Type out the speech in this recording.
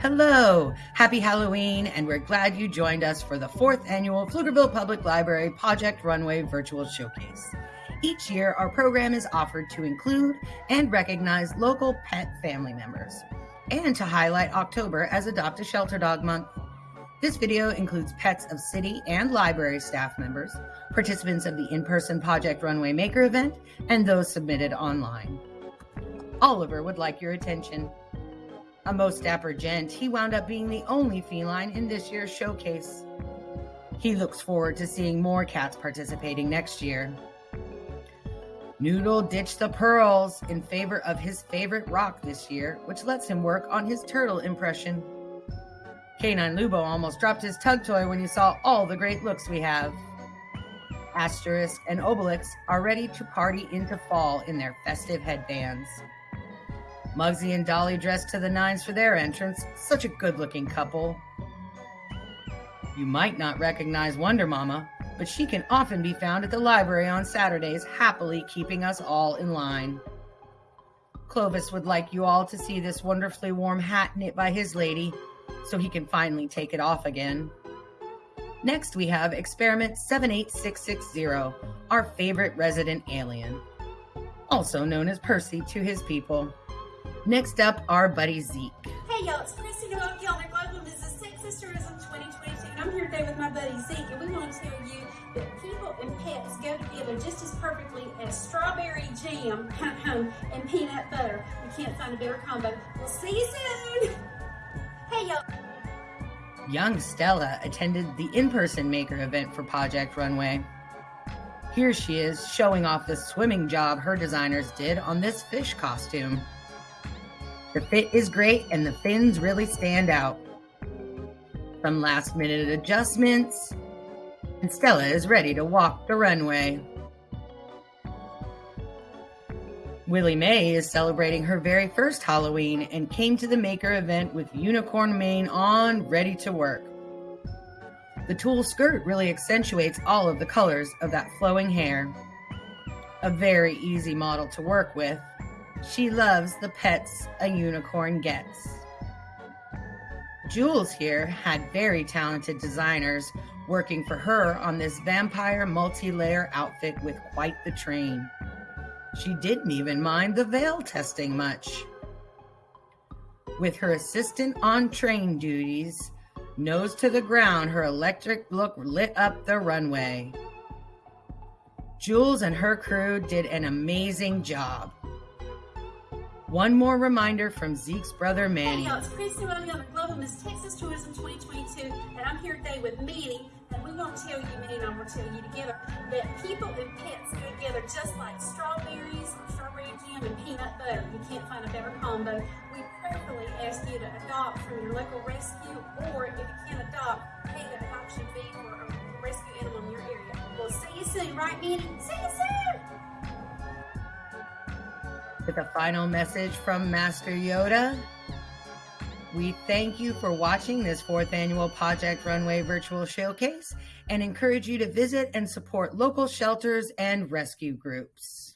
Hello, happy Halloween, and we're glad you joined us for the fourth annual Pflugerville Public Library Project Runway Virtual Showcase. Each year, our program is offered to include and recognize local pet family members and to highlight October as Adopt a Shelter Dog Month. This video includes pets of city and library staff members, participants of the in person Project Runway Maker event, and those submitted online. Oliver would like your attention. A most dapper gent, he wound up being the only feline in this year's showcase. He looks forward to seeing more cats participating next year. Noodle ditched the pearls in favor of his favorite rock this year, which lets him work on his turtle impression. Canine Lubo almost dropped his tug toy when he saw all the great looks we have. Asterix and Obelix are ready to party into fall in their festive headbands. Mugsy and Dolly dressed to the nines for their entrance, such a good looking couple. You might not recognize Wonder Mama, but she can often be found at the library on Saturdays, happily keeping us all in line. Clovis would like you all to see this wonderfully warm hat knit by his lady, so he can finally take it off again. Next, we have Experiment 78660, our favorite resident alien, also known as Percy to his people. Next up, our buddy Zeke. Hey y'all, it's Christy Noel Gilman, Global Mrs. Texas Tourism 2022, and I'm here today with my buddy Zeke, and we want to tell you that people and pets go together just as perfectly as strawberry jam and peanut butter. You can't find a better combo. We'll see you soon. Hey y'all. Young Stella attended the in person maker event for Project Runway. Here she is showing off the swimming job her designers did on this fish costume. The fit is great and the fins really stand out. Some last minute adjustments, and Stella is ready to walk the runway. Willie Mae is celebrating her very first Halloween and came to the Maker event with unicorn mane on, ready to work. The tulle skirt really accentuates all of the colors of that flowing hair. A very easy model to work with. She loves the pets a unicorn gets. Jules here had very talented designers working for her on this vampire multi layer outfit with quite the train. She didn't even mind the veil testing much. With her assistant on train duties, nose to the ground, her electric look lit up the runway. Jules and her crew did an amazing job. One more reminder from Zeke's brother Manny. Hey y'all, it's Christy Ronnie on the Global Miss Texas Tourism 2022, and I'm here today with Manny, and we won't tell you, Manny and I will tell you together, that people and pets go together just like strawberries, strawberry jam, and peanut butter. You can't find a better combo. We prayerfully ask you to adopt from your local rescue, or if you can't adopt, pay the adoption fee for a rescue animal in your area. We'll see you soon, right, Manny? See you soon! With a final message from Master Yoda. We thank you for watching this fourth annual Project Runway virtual showcase and encourage you to visit and support local shelters and rescue groups.